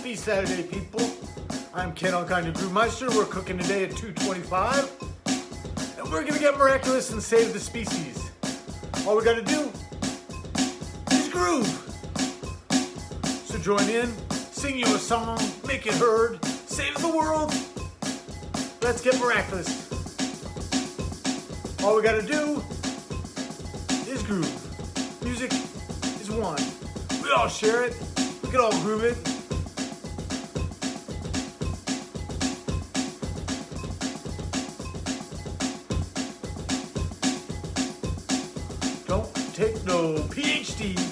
Happy Saturday, people. I'm Ken Alkinder Brewmeister. We're cooking today at 225. And we're gonna get miraculous and save the species. All we gotta do is groove. So join in, sing you a song, make it heard, save the world. Let's get miraculous. All we gotta do is groove. Music is one. We all share it. We can all groove it. Take PhD.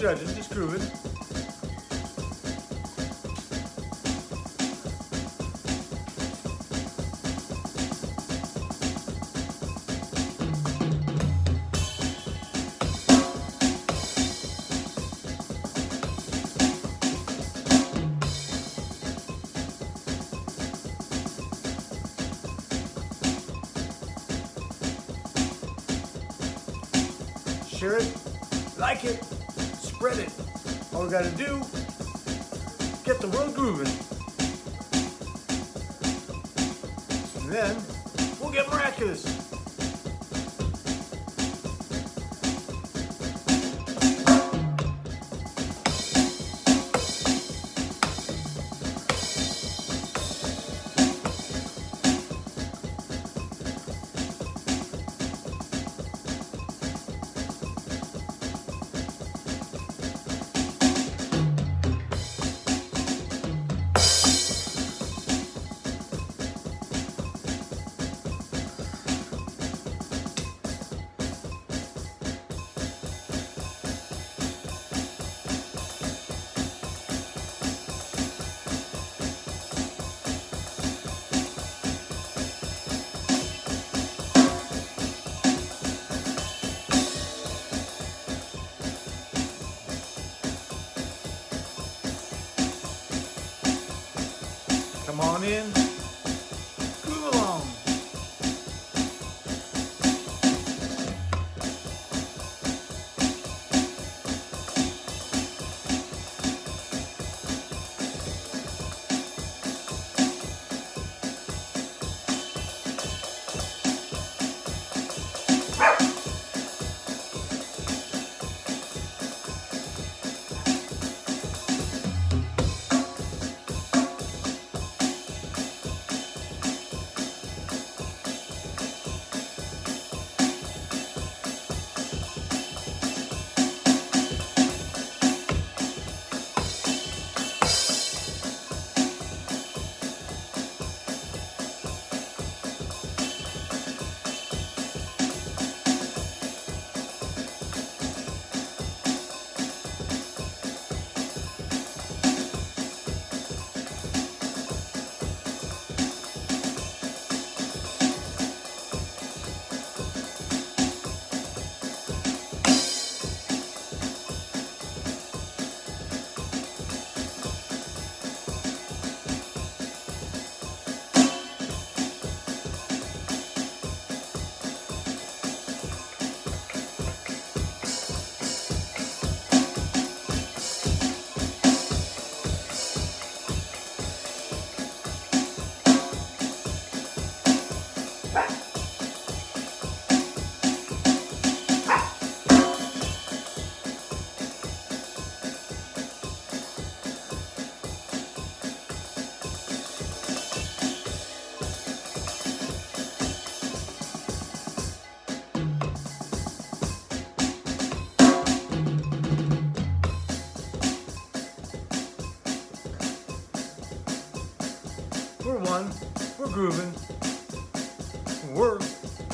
No judging, just grooving. Share it, like it, All we gotta do, get the world grooving. And then we'll get miraculous. Come on in.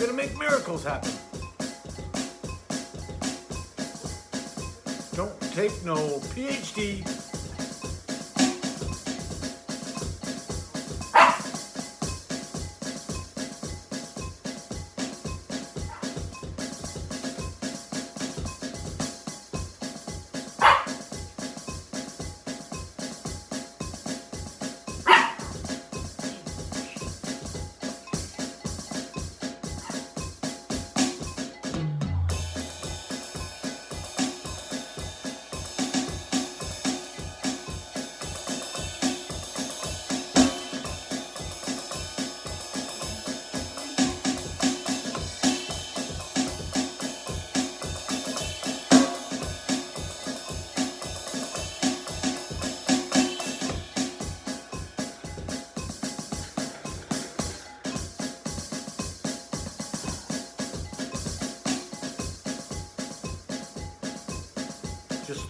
Gonna make miracles happen. Don't take no PhD.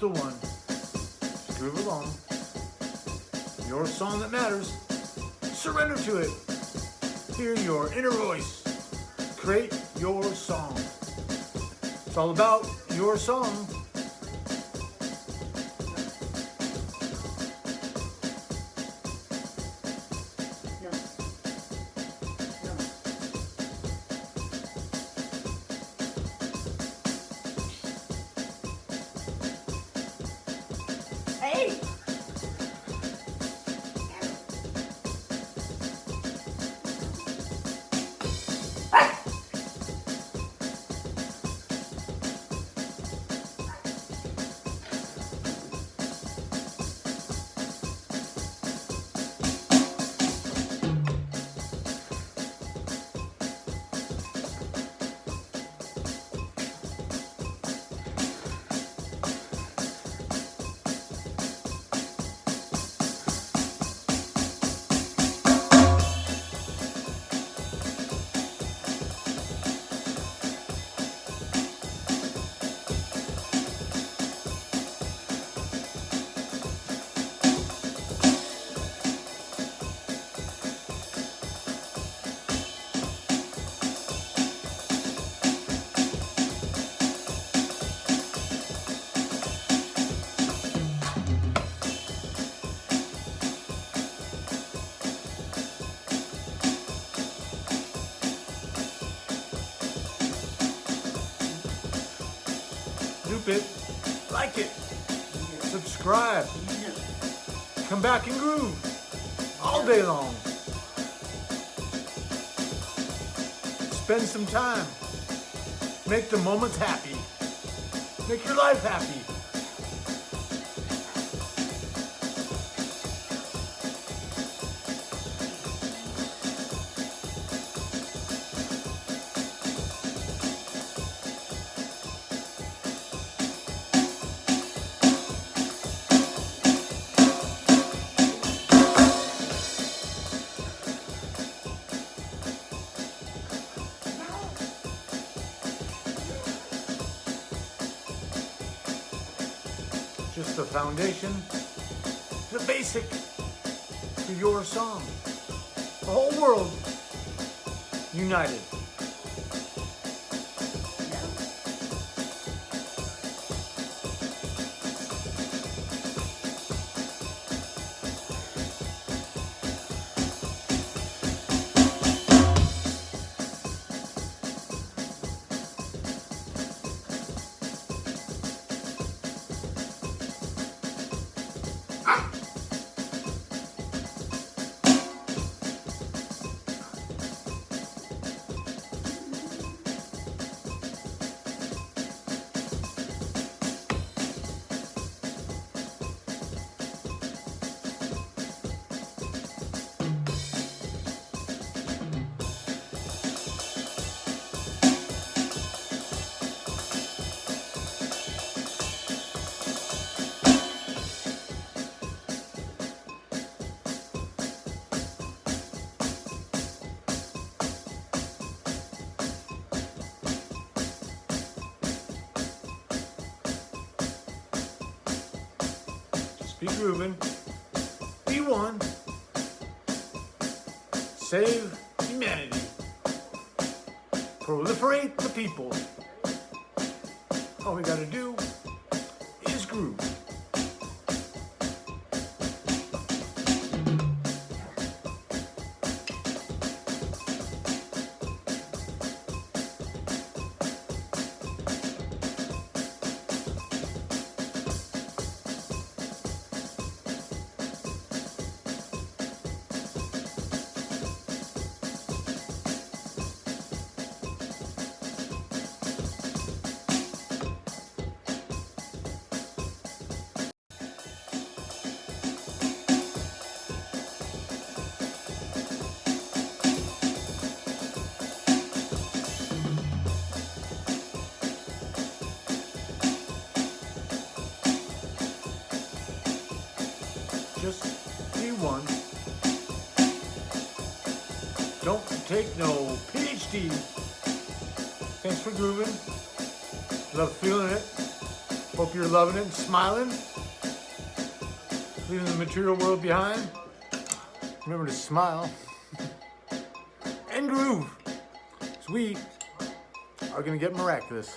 The one. Groove along. Your song that matters. Surrender to it. Hear your inner voice. Create your song. It's all about your song. It. Like it. Subscribe. Come back and groove. all day long. Spend some time. Make the moments happy. Make your life happy. Foundation, the basic to your song. The whole world united. Be grooving. Be one. Save humanity. Proliferate the people. All we gotta do is groove. Just be one. Don't take no PhD. Thanks for grooving. Love feeling it. Hope you're loving it and smiling. Leaving the material world behind. Remember to smile. and groove. So we are going to get miraculous.